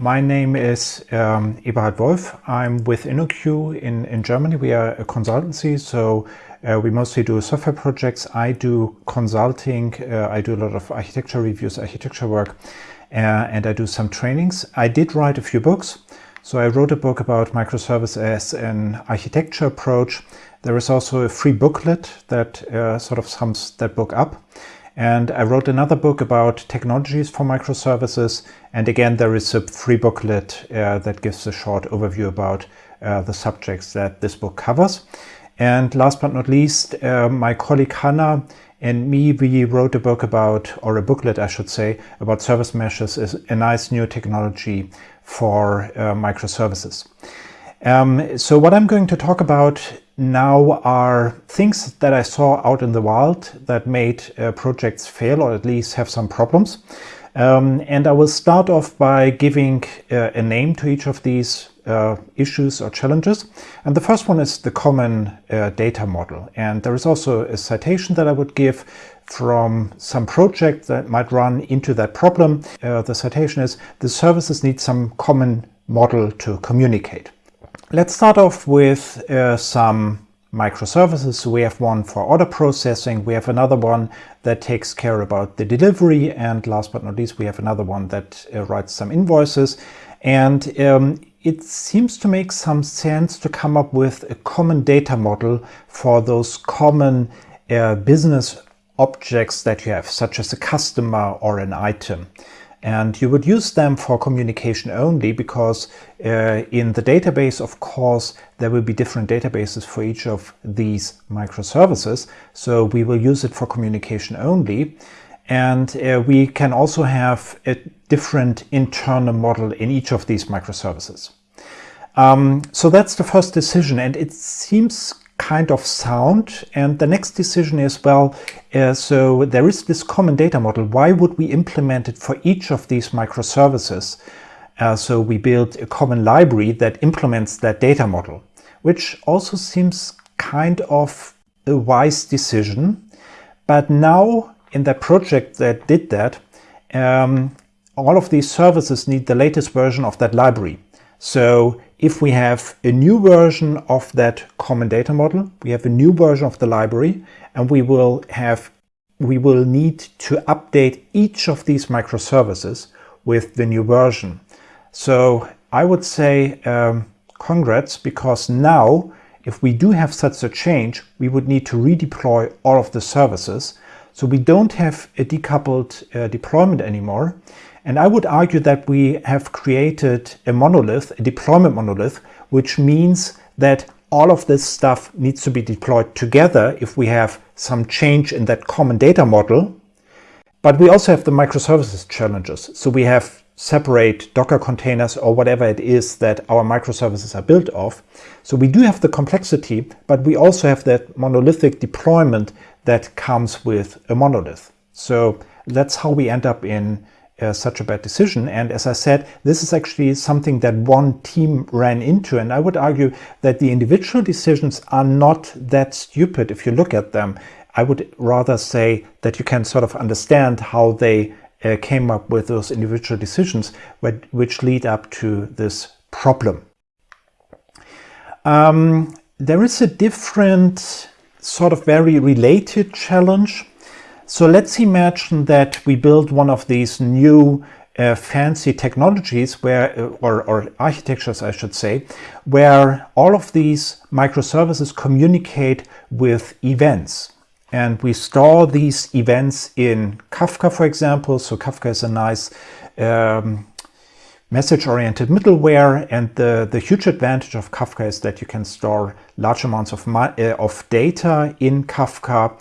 My name is um, Eberhard Wolff. I'm with InnoQ in, in Germany. We are a consultancy, so uh, we mostly do software projects. I do consulting. Uh, I do a lot of architecture reviews, architecture work, uh, and I do some trainings. I did write a few books. So I wrote a book about microservice as an architecture approach. There is also a free booklet that uh, sort of sums that book up. And I wrote another book about technologies for microservices. And again, there is a free booklet uh, that gives a short overview about uh, the subjects that this book covers. And last but not least, uh, my colleague Hannah and me, we wrote a book about, or a booklet, I should say, about service meshes is a nice new technology for uh, microservices. Um, so what I'm going to talk about now are things that I saw out in the wild that made uh, projects fail or at least have some problems. Um, and I will start off by giving uh, a name to each of these uh, issues or challenges. And the first one is the common uh, data model. And there is also a citation that I would give from some project that might run into that problem. Uh, the citation is, the services need some common model to communicate. Let's start off with uh, some microservices. We have one for order processing, we have another one that takes care about the delivery, and last but not least, we have another one that uh, writes some invoices. And um, it seems to make some sense to come up with a common data model for those common uh, business objects that you have, such as a customer or an item. And you would use them for communication only because uh, in the database, of course, there will be different databases for each of these microservices. So we will use it for communication only. And uh, we can also have a different internal model in each of these microservices. Um, so that's the first decision. And it seems kind of sound. And the next decision is, well, uh, so there is this common data model. Why would we implement it for each of these microservices? Uh, so we build a common library that implements that data model, which also seems kind of a wise decision. But now in that project that did that, um, all of these services need the latest version of that library. So if we have a new version of that common data model, we have a new version of the library, and we will have we will need to update each of these microservices with the new version. So I would say um, congrats, because now if we do have such a change, we would need to redeploy all of the services. So we don't have a decoupled uh, deployment anymore. And I would argue that we have created a monolith, a deployment monolith, which means that all of this stuff needs to be deployed together if we have some change in that common data model. But we also have the microservices challenges. So we have separate Docker containers or whatever it is that our microservices are built of. So we do have the complexity, but we also have that monolithic deployment that comes with a monolith. So that's how we end up in uh, such a bad decision. And as I said, this is actually something that one team ran into. And I would argue that the individual decisions are not that stupid if you look at them. I would rather say that you can sort of understand how they uh, came up with those individual decisions which lead up to this problem. Um, there is a different sort of very related challenge so let's imagine that we build one of these new uh, fancy technologies where, uh, or, or, architectures, I should say, where all of these microservices communicate with events. And we store these events in Kafka, for example. So Kafka is a nice um, message-oriented middleware. And the, the huge advantage of Kafka is that you can store large amounts of, uh, of data in Kafka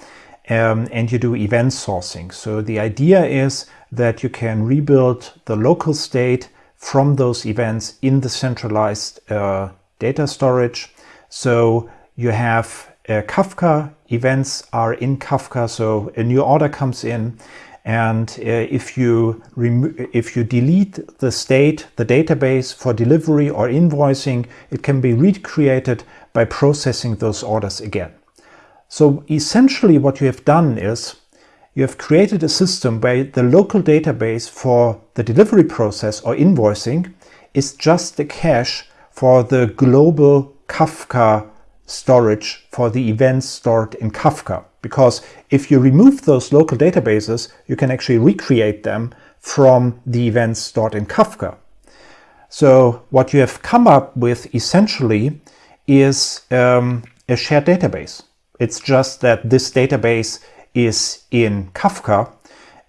um, and you do event sourcing. So the idea is that you can rebuild the local state from those events in the centralized uh, data storage. So you have uh, Kafka, events are in Kafka, so a new order comes in and uh, if you if you delete the state, the database for delivery or invoicing, it can be recreated by processing those orders again. So essentially what you have done is you have created a system where the local database for the delivery process or invoicing is just the cache for the global Kafka storage for the events stored in Kafka. Because if you remove those local databases, you can actually recreate them from the events stored in Kafka. So what you have come up with essentially is um, a shared database. It's just that this database is in Kafka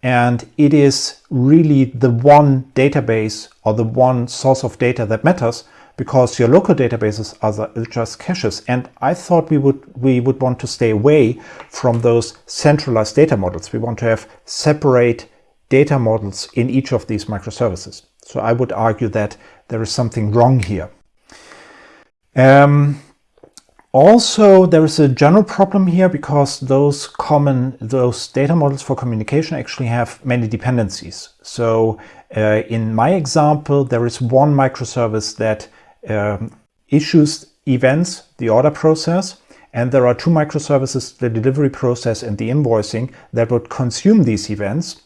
and it is really the one database or the one source of data that matters because your local databases are just caches. And I thought we would we would want to stay away from those centralized data models. We want to have separate data models in each of these microservices. So I would argue that there is something wrong here. Um, also, there is a general problem here because those common, those data models for communication actually have many dependencies. So uh, in my example, there is one microservice that um, issues events, the order process, and there are two microservices, the delivery process and the invoicing, that would consume these events.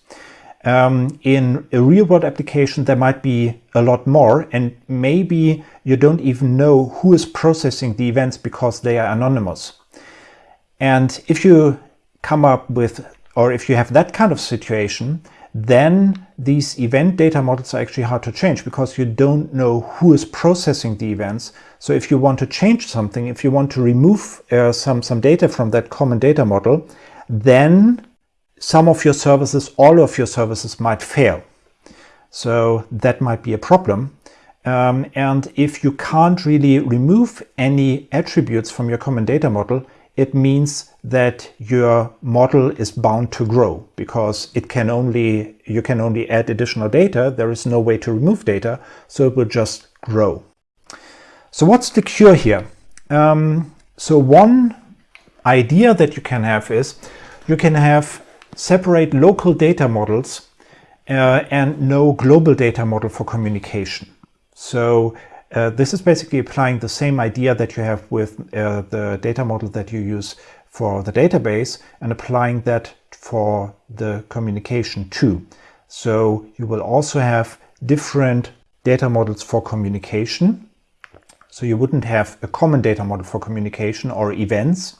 Um, in a real-world application, there might be a lot more, and maybe you don't even know who is processing the events because they are anonymous. And if you come up with, or if you have that kind of situation, then these event data models are actually hard to change because you don't know who is processing the events. So if you want to change something, if you want to remove uh, some, some data from that common data model, then some of your services, all of your services might fail. So that might be a problem. Um, and if you can't really remove any attributes from your common data model, it means that your model is bound to grow because it can only you can only add additional data. There is no way to remove data, so it will just grow. So what's the cure here? Um, so one idea that you can have is you can have separate local data models uh, and no global data model for communication. So uh, this is basically applying the same idea that you have with uh, the data model that you use for the database and applying that for the communication too. So you will also have different data models for communication. So you wouldn't have a common data model for communication or events.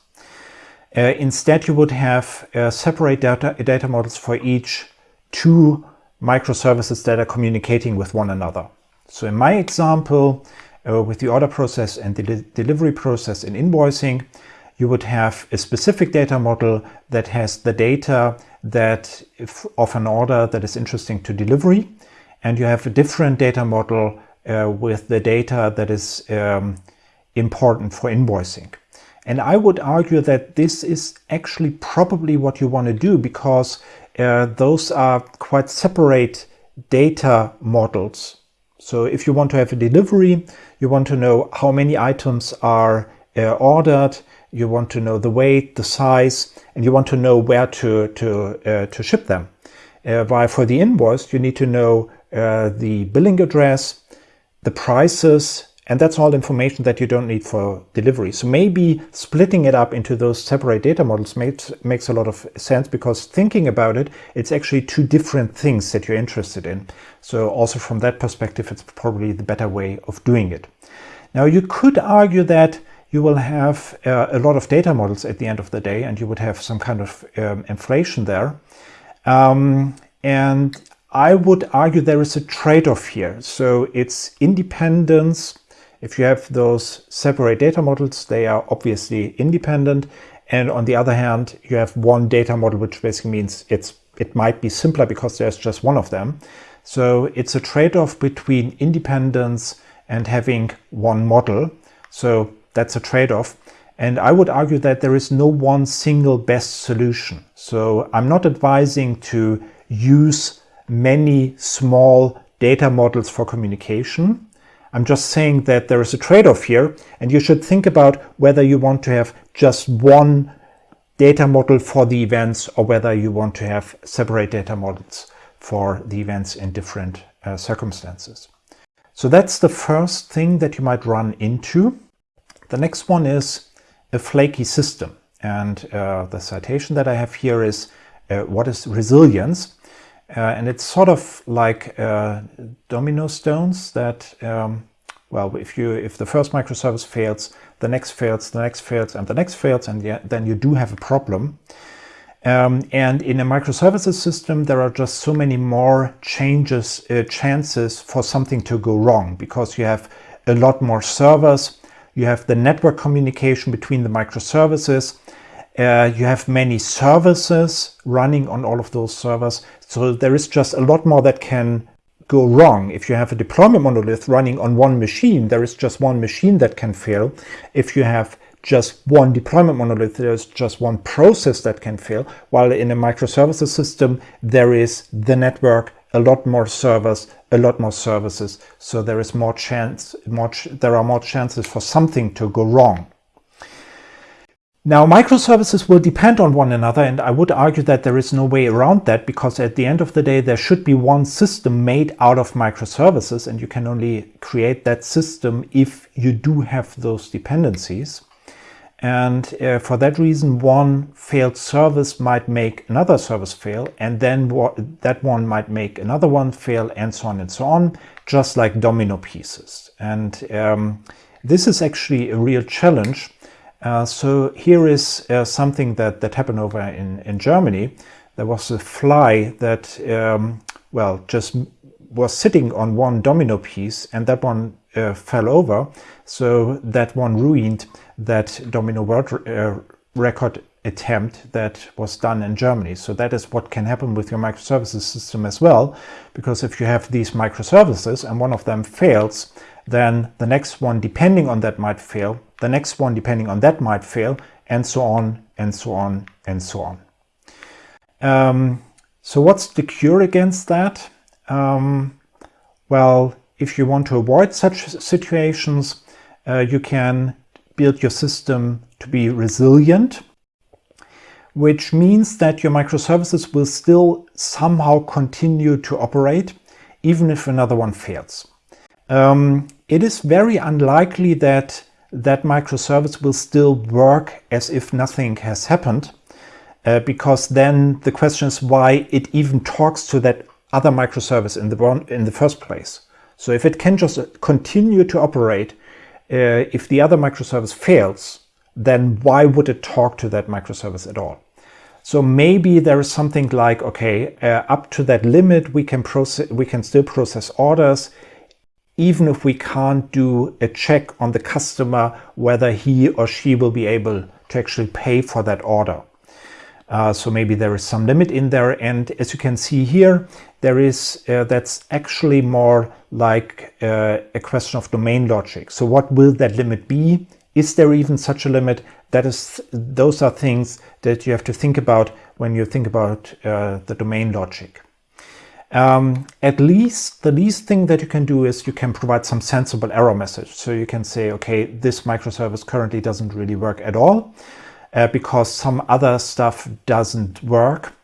Uh, instead, you would have uh, separate data, data models for each two microservices that are communicating with one another. So in my example, uh, with the order process and the de delivery process in invoicing, you would have a specific data model that has the data that of an order that is interesting to delivery. And you have a different data model uh, with the data that is um, important for invoicing. And I would argue that this is actually probably what you want to do because uh, those are quite separate data models so if you want to have a delivery, you want to know how many items are uh, ordered, you want to know the weight, the size, and you want to know where to, to, uh, to ship them. Uh, while for the invoice, you need to know uh, the billing address, the prices, and that's all information that you don't need for delivery. So maybe splitting it up into those separate data models makes, makes a lot of sense because thinking about it, it's actually two different things that you're interested in. So also from that perspective, it's probably the better way of doing it. Now you could argue that you will have uh, a lot of data models at the end of the day and you would have some kind of um, inflation there. Um, and I would argue there is a trade-off here. So it's independence if you have those separate data models, they are obviously independent. And on the other hand, you have one data model, which basically means it's it might be simpler because there's just one of them. So it's a trade-off between independence and having one model. So that's a trade-off. And I would argue that there is no one single best solution. So I'm not advising to use many small data models for communication. I'm just saying that there is a trade-off here and you should think about whether you want to have just one data model for the events or whether you want to have separate data models for the events in different uh, circumstances. So that's the first thing that you might run into. The next one is a flaky system. And uh, the citation that I have here is, uh, what is resilience? Uh, and it's sort of like uh, domino stones that, um, well, if you if the first microservice fails, the next fails, the next fails, and the next fails, and then you do have a problem. Um, and in a microservices system, there are just so many more changes, uh, chances for something to go wrong because you have a lot more servers, you have the network communication between the microservices, uh, you have many services running on all of those servers. So there is just a lot more that can go wrong. If you have a deployment monolith running on one machine, there is just one machine that can fail. If you have just one deployment monolith, there's just one process that can fail, while in a microservices system, there is the network, a lot more servers, a lot more services. So there is more chance, more there are more chances for something to go wrong. Now, microservices will depend on one another, and I would argue that there is no way around that because at the end of the day, there should be one system made out of microservices, and you can only create that system if you do have those dependencies. And uh, for that reason, one failed service might make another service fail, and then that one might make another one fail, and so on and so on, just like domino pieces. And um, this is actually a real challenge. Uh, so here is uh, something that, that happened over in, in Germany. There was a fly that, um, well, just was sitting on one domino piece, and that one uh, fell over. So that one ruined that domino world uh, record attempt that was done in Germany. So that is what can happen with your microservices system as well, because if you have these microservices and one of them fails, then the next one depending on that might fail, the next one depending on that might fail, and so on, and so on, and so on. Um, so what's the cure against that? Um, well, if you want to avoid such situations, uh, you can build your system to be resilient, which means that your microservices will still somehow continue to operate, even if another one fails. Um, it is very unlikely that that microservice will still work as if nothing has happened, uh, because then the question is why it even talks to that other microservice in the, one, in the first place. So if it can just continue to operate, uh, if the other microservice fails, then why would it talk to that microservice at all? So maybe there is something like, okay, uh, up to that limit, we can process, we can still process orders, even if we can't do a check on the customer whether he or she will be able to actually pay for that order. Uh, so maybe there is some limit in there. And as you can see here, there is uh, that's actually more like uh, a question of domain logic. So what will that limit be? Is there even such a limit? That is, those are things that you have to think about when you think about uh, the domain logic. Um, at least the least thing that you can do is you can provide some sensible error message. So you can say, okay, this microservice currently doesn't really work at all uh, because some other stuff doesn't work.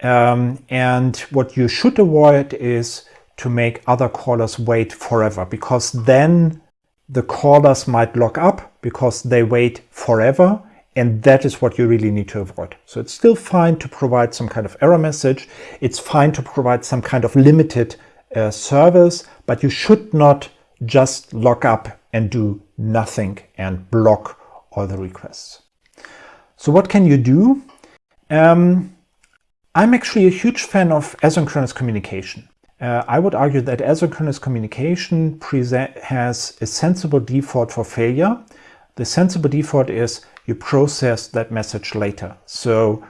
Um, and what you should avoid is to make other callers wait forever because then the callers might lock up because they wait forever and that is what you really need to avoid. So it's still fine to provide some kind of error message. It's fine to provide some kind of limited uh, service, but you should not just lock up and do nothing and block all the requests. So what can you do? Um, I'm actually a huge fan of asynchronous communication. Uh, I would argue that asynchronous communication has a sensible default for failure. The sensible default is you process that message later. So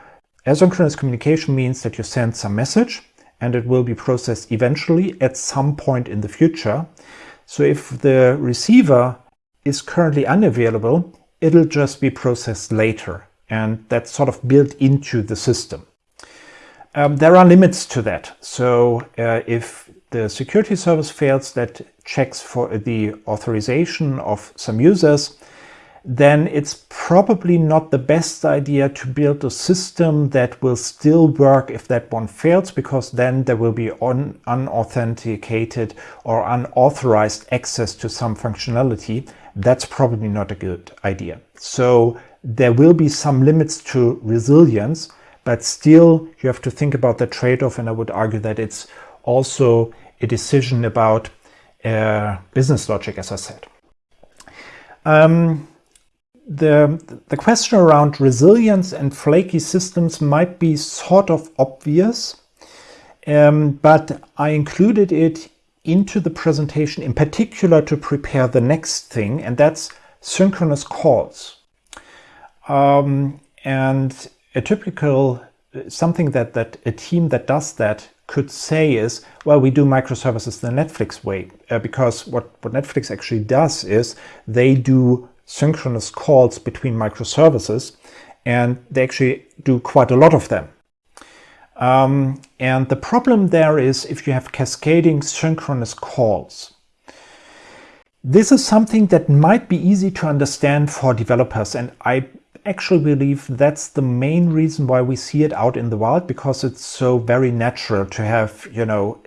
asynchronous communication means that you send some message and it will be processed eventually at some point in the future. So if the receiver is currently unavailable, it'll just be processed later. And that's sort of built into the system. Um, there are limits to that. So uh, if the security service fails that checks for the authorization of some users, then it's probably not the best idea to build a system that will still work if that one fails, because then there will be un unauthenticated or unauthorized access to some functionality. That's probably not a good idea. So there will be some limits to resilience, but still you have to think about the trade-off and I would argue that it's also a decision about uh, business logic, as I said. Um, the, the question around resilience and flaky systems might be sort of obvious, um, but I included it into the presentation in particular to prepare the next thing, and that's synchronous calls. Um, and a typical, something that, that a team that does that could say is, well, we do microservices the Netflix way, uh, because what, what Netflix actually does is they do synchronous calls between microservices, and they actually do quite a lot of them. Um, and the problem there is if you have cascading synchronous calls. This is something that might be easy to understand for developers, and I actually believe that's the main reason why we see it out in the wild, because it's so very natural to have, you know,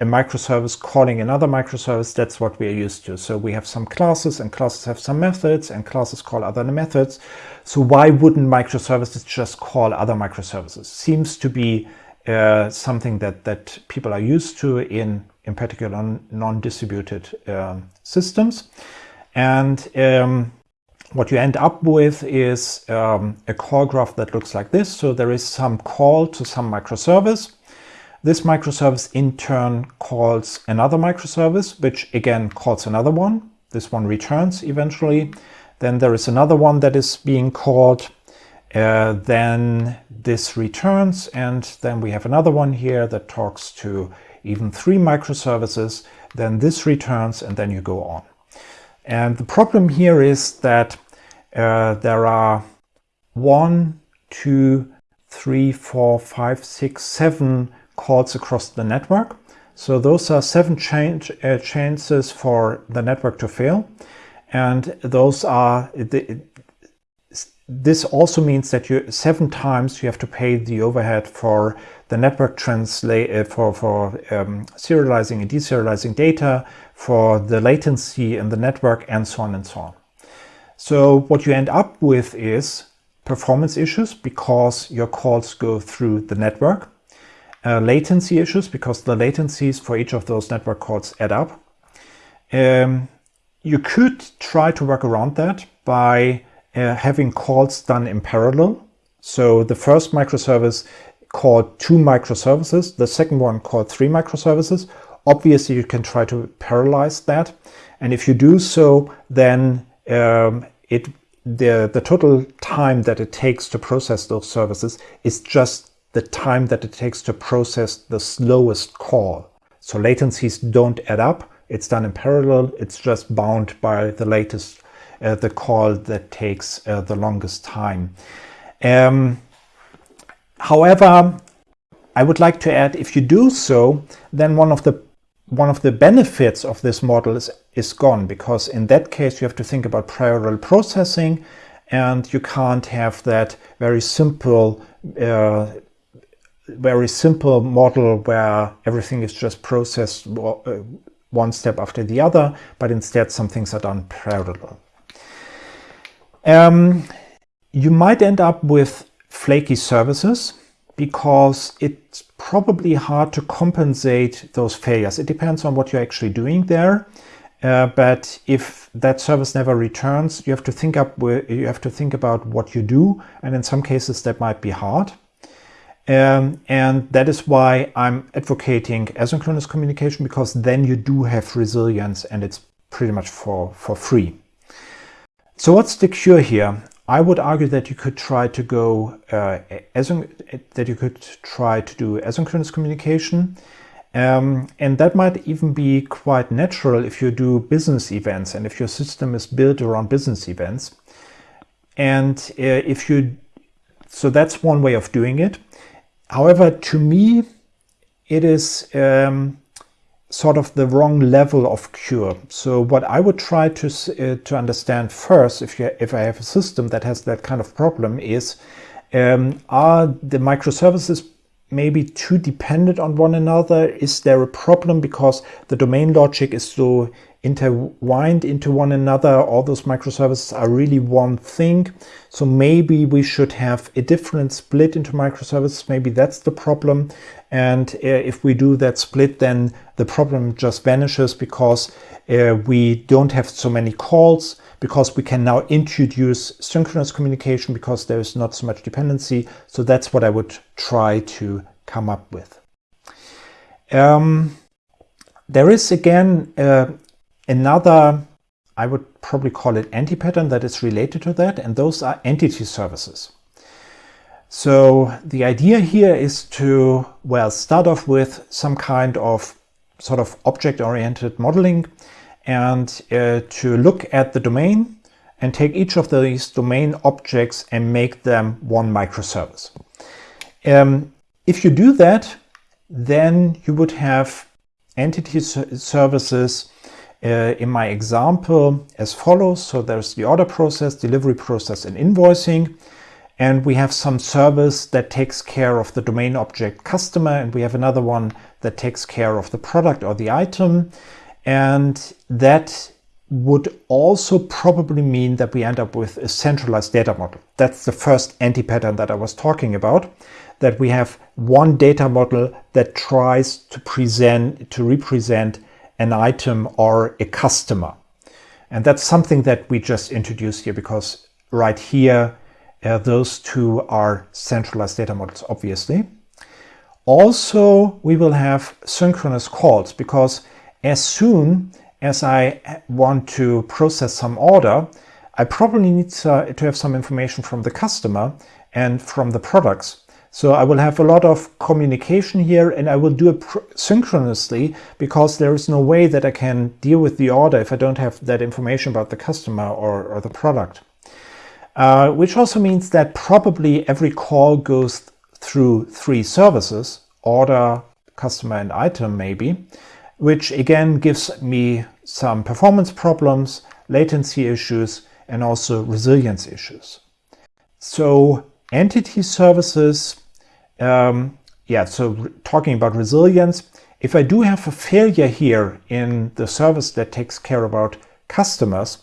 a microservice calling another microservice. That's what we are used to. So we have some classes and classes have some methods and classes call other methods. So why wouldn't microservices just call other microservices? Seems to be uh, something that, that people are used to in, in particular non-distributed um, systems. And um, what you end up with is um, a call graph that looks like this. So there is some call to some microservice. This microservice in turn calls another microservice, which again calls another one. This one returns eventually. Then there is another one that is being called. Uh, then this returns and then we have another one here that talks to even three microservices. Then this returns and then you go on. And the problem here is that uh, there are one, two, three, four, five, six, seven calls across the network. So those are seven change, uh, chances for the network to fail. And those are, this also means that you seven times you have to pay the overhead for the network translate uh, for for um, serializing and deserializing data, for the latency in the network, and so on and so on. So what you end up with is performance issues because your calls go through the network, uh, latency issues because the latencies for each of those network calls add up. Um, you could try to work around that by uh, having calls done in parallel. So the first microservice called two microservices, the second one called three microservices. Obviously, you can try to parallelize that. And if you do so, then um, it the, the total time that it takes to process those services is just the time that it takes to process the slowest call. So latencies don't add up. It's done in parallel. It's just bound by the latest uh, the call that takes uh, the longest time. Um, however, I would like to add, if you do so, then one of the one of the benefits of this model is, is gone because in that case you have to think about parallel processing and you can't have that very simple uh, very simple model where everything is just processed uh, one step after the other, but instead some things are done parallel. Um, you might end up with flaky services because it's probably hard to compensate those failures. It depends on what you're actually doing there. Uh, but if that service never returns, you have to think up you have to think about what you do, and in some cases that might be hard. Um, and that is why I'm advocating asynchronous communication because then you do have resilience and it's pretty much for for free. So what's the cure here? I would argue that you could try to go uh, that you could try to do asynchronous communication, um, and that might even be quite natural if you do business events and if your system is built around business events. And uh, if you, so that's one way of doing it. However, to me, it is um, sort of the wrong level of cure. So what I would try to uh, to understand first, if you if I have a system that has that kind of problem, is um, are the microservices maybe too dependent on one another? Is there a problem because the domain logic is so intertwined into one another. All those microservices are really one thing. So maybe we should have a different split into microservices. Maybe that's the problem. And uh, if we do that split, then the problem just vanishes because uh, we don't have so many calls because we can now introduce synchronous communication because there is not so much dependency. So that's what I would try to come up with. Um, there is again uh, another, I would probably call it anti-pattern that is related to that, and those are entity services. So the idea here is to, well, start off with some kind of sort of object-oriented modeling and uh, to look at the domain and take each of these domain objects and make them one microservice. Um, if you do that, then you would have entity services uh, in my example as follows. So there's the order process, delivery process, and invoicing. And we have some service that takes care of the domain object customer, and we have another one that takes care of the product or the item. And that would also probably mean that we end up with a centralized data model. That's the first anti-pattern that I was talking about, that we have one data model that tries to present, to represent an item or a customer. And that's something that we just introduced here because right here, uh, those two are centralized data models, obviously. Also, we will have synchronous calls because as soon as I want to process some order, I probably need to, to have some information from the customer and from the products. So I will have a lot of communication here and I will do it synchronously because there is no way that I can deal with the order if I don't have that information about the customer or, or the product. Uh, which also means that probably every call goes through three services, order, customer and item maybe, which again gives me some performance problems, latency issues, and also resilience issues. So entity services, um, yeah, so talking about resilience, if I do have a failure here in the service that takes care about customers,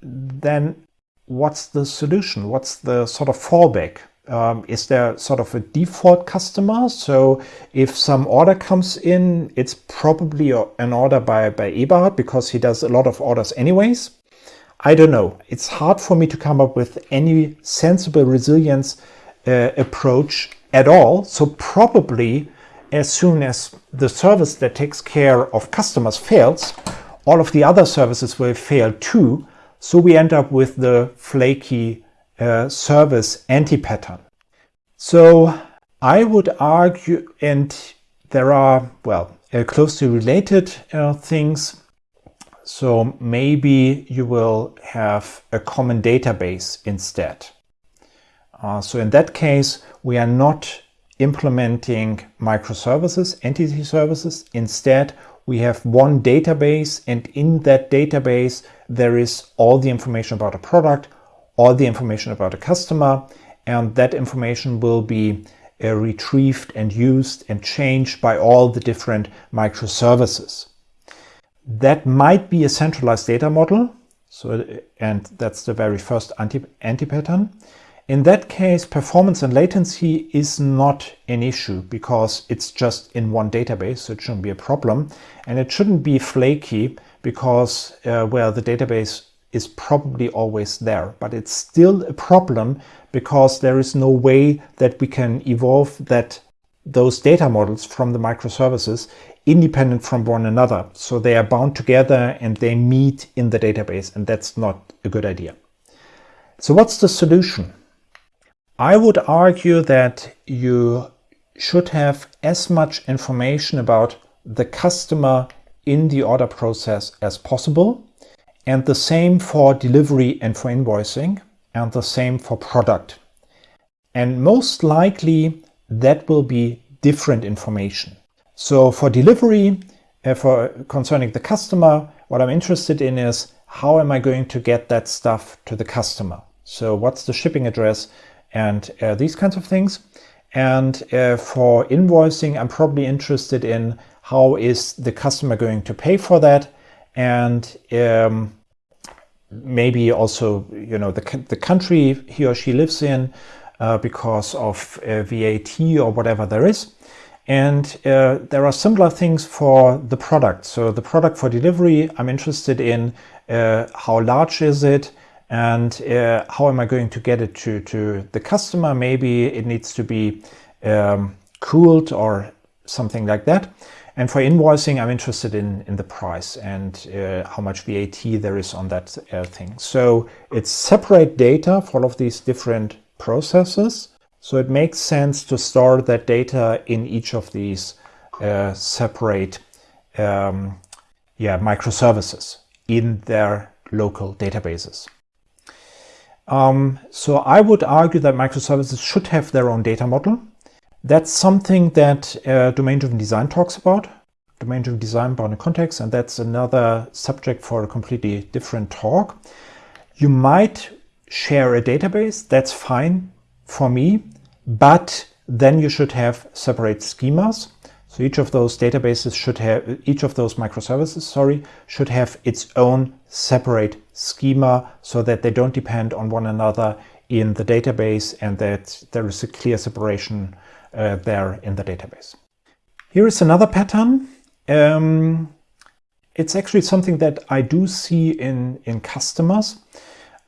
then what's the solution? What's the sort of fallback? Um, is there sort of a default customer? So if some order comes in, it's probably an order by, by Eberhard because he does a lot of orders anyways. I don't know. It's hard for me to come up with any sensible resilience uh, approach at all. So probably as soon as the service that takes care of customers fails, all of the other services will fail too. So we end up with the flaky uh, service anti-pattern. So I would argue, and there are, well, uh, closely related uh, things. So maybe you will have a common database instead. Uh, so in that case, we are not implementing microservices, entity services. Instead, we have one database and in that database, there is all the information about a product, all the information about a customer, and that information will be uh, retrieved and used and changed by all the different microservices. That might be a centralized data model, so and that's the very first anti, anti pattern. In that case, performance and latency is not an issue because it's just in one database, so it shouldn't be a problem. And it shouldn't be flaky because, uh, well, the database is probably always there, but it's still a problem because there is no way that we can evolve that those data models from the microservices independent from one another. So they are bound together and they meet in the database, and that's not a good idea. So what's the solution? I would argue that you should have as much information about the customer in the order process as possible and the same for delivery and for invoicing, and the same for product. And most likely that will be different information. So for delivery, uh, for concerning the customer, what I'm interested in is how am I going to get that stuff to the customer? So what's the shipping address and uh, these kinds of things. And uh, for invoicing, I'm probably interested in how is the customer going to pay for that and um, maybe also you know the, the country he or she lives in uh, because of uh, VAT or whatever there is. And uh, there are similar things for the product. So the product for delivery, I'm interested in uh, how large is it and uh, how am I going to get it to, to the customer? Maybe it needs to be um, cooled or something like that. And for invoicing, I'm interested in, in the price and uh, how much VAT there is on that uh, thing. So it's separate data for all of these different processes. So it makes sense to store that data in each of these uh, separate um, yeah, microservices in their local databases. Um, so I would argue that microservices should have their own data model. That's something that uh, domain-driven design talks about, domain-driven design bounded context, and that's another subject for a completely different talk. You might share a database, that's fine for me, but then you should have separate schemas. So each of those databases should have, each of those microservices, sorry, should have its own separate schema so that they don't depend on one another in the database and that there is a clear separation uh, there in the database. Here is another pattern. Um, it's actually something that I do see in, in customers.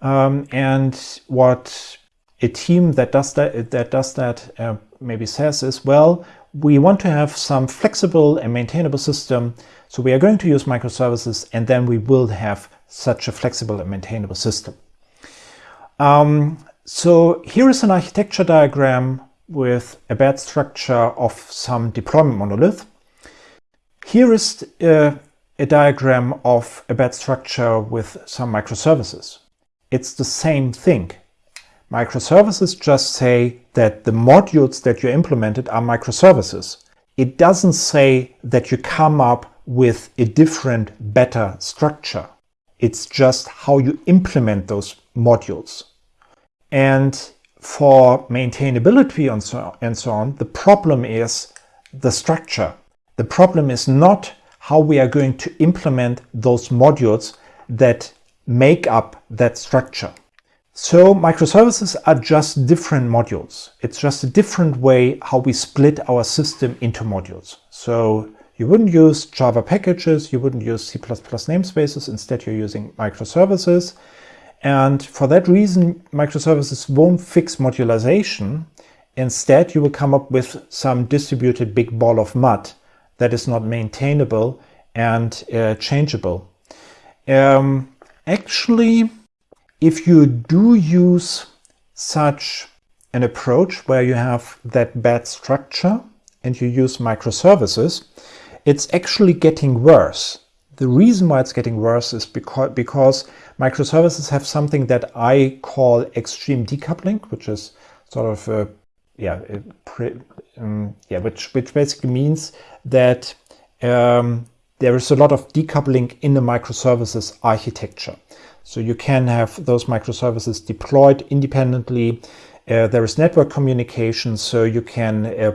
Um, and what a team that does that, that, does that uh, maybe says is, well, we want to have some flexible and maintainable system. So we are going to use microservices and then we will have such a flexible and maintainable system. Um, so here is an architecture diagram with a bad structure of some deployment monolith. Here is uh, a diagram of a bad structure with some microservices. It's the same thing. Microservices just say that the modules that you implemented are microservices. It doesn't say that you come up with a different, better structure. It's just how you implement those modules. And for maintainability and so, and so on, the problem is the structure. The problem is not how we are going to implement those modules that make up that structure. So microservices are just different modules. It's just a different way how we split our system into modules. So you wouldn't use Java packages, you wouldn't use C++ namespaces, instead you're using microservices. And for that reason, microservices won't fix modularization. Instead, you will come up with some distributed big ball of mud that is not maintainable and uh, changeable. Um, Actually, if you do use such an approach where you have that bad structure and you use microservices, it's actually getting worse. The reason why it's getting worse is because, microservices have something that I call extreme decoupling, which is sort of a, yeah, a um, yeah, which which basically means that um, there is a lot of decoupling in the microservices architecture. So you can have those microservices deployed independently. Uh, there is network communication, so you can uh,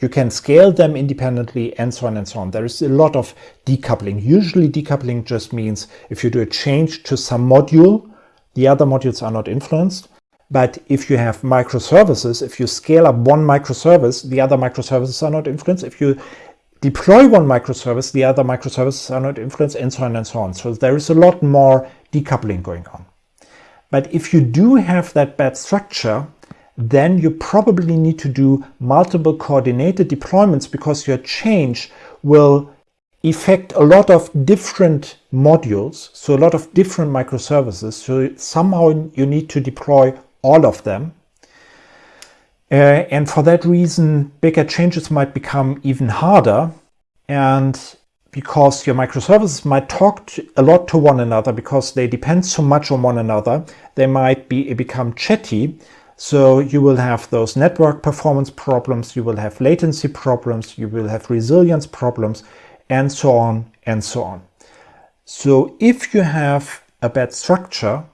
you can scale them independently and so on and so on. There is a lot of decoupling. Usually decoupling just means if you do a change to some module, the other modules are not influenced. But if you have microservices, if you scale up one microservice, the other microservices are not influenced. If you deploy one microservice, the other microservices are not influenced, and so on and so on. So there is a lot more decoupling going on. But if you do have that bad structure, then you probably need to do multiple coordinated deployments because your change will affect a lot of different modules, so a lot of different microservices. So somehow you need to deploy all of them. Uh, and for that reason, bigger changes might become even harder. And because your microservices might talk to, a lot to one another because they depend so much on one another, they might be become chatty. So you will have those network performance problems, you will have latency problems, you will have resilience problems, and so on and so on. So if you have a bad structure,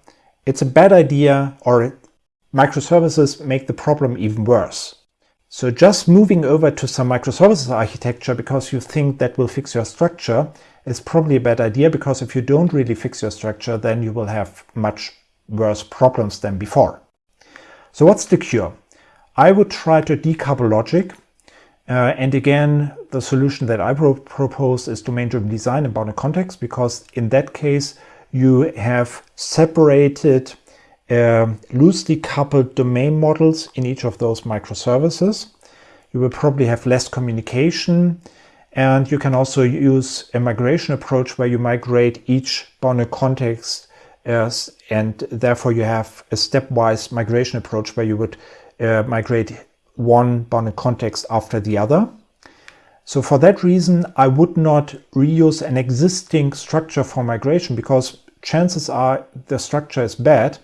it's a bad idea or microservices make the problem even worse. So just moving over to some microservices architecture because you think that will fix your structure is probably a bad idea because if you don't really fix your structure, then you will have much worse problems than before. So what's the cure? I would try to decouple logic. Uh, and again, the solution that I pro propose is domain-driven design and bounded context, because in that case, you have separated uh, loosely coupled domain models in each of those microservices. You will probably have less communication and you can also use a migration approach where you migrate each bounded context as, and therefore you have a stepwise migration approach where you would uh, migrate one bounded context after the other. So for that reason, I would not reuse an existing structure for migration because chances are the structure is bad.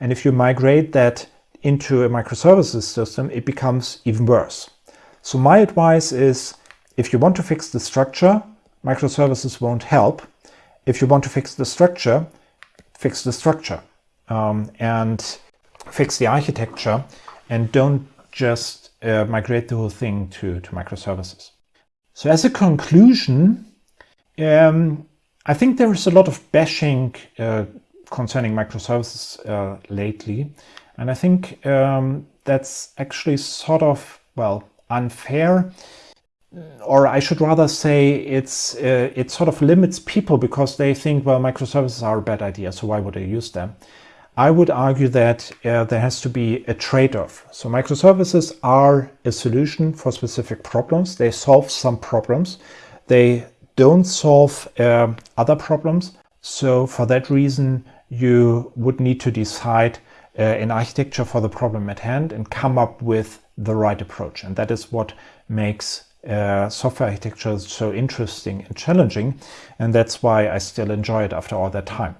And if you migrate that into a microservices system, it becomes even worse. So my advice is if you want to fix the structure, microservices won't help. If you want to fix the structure, fix the structure um, and fix the architecture and don't just uh, migrate the whole thing to, to microservices. So as a conclusion, um, I think there is a lot of bashing uh, concerning microservices uh, lately. And I think um, that's actually sort of, well, unfair. Or I should rather say it's uh, it sort of limits people because they think, well, microservices are a bad idea, so why would I use them? I would argue that uh, there has to be a trade-off. So microservices are a solution for specific problems. They solve some problems. They don't solve uh, other problems. So for that reason, you would need to decide uh, an architecture for the problem at hand and come up with the right approach. And that is what makes uh, software architecture so interesting and challenging. And that's why I still enjoy it after all that time.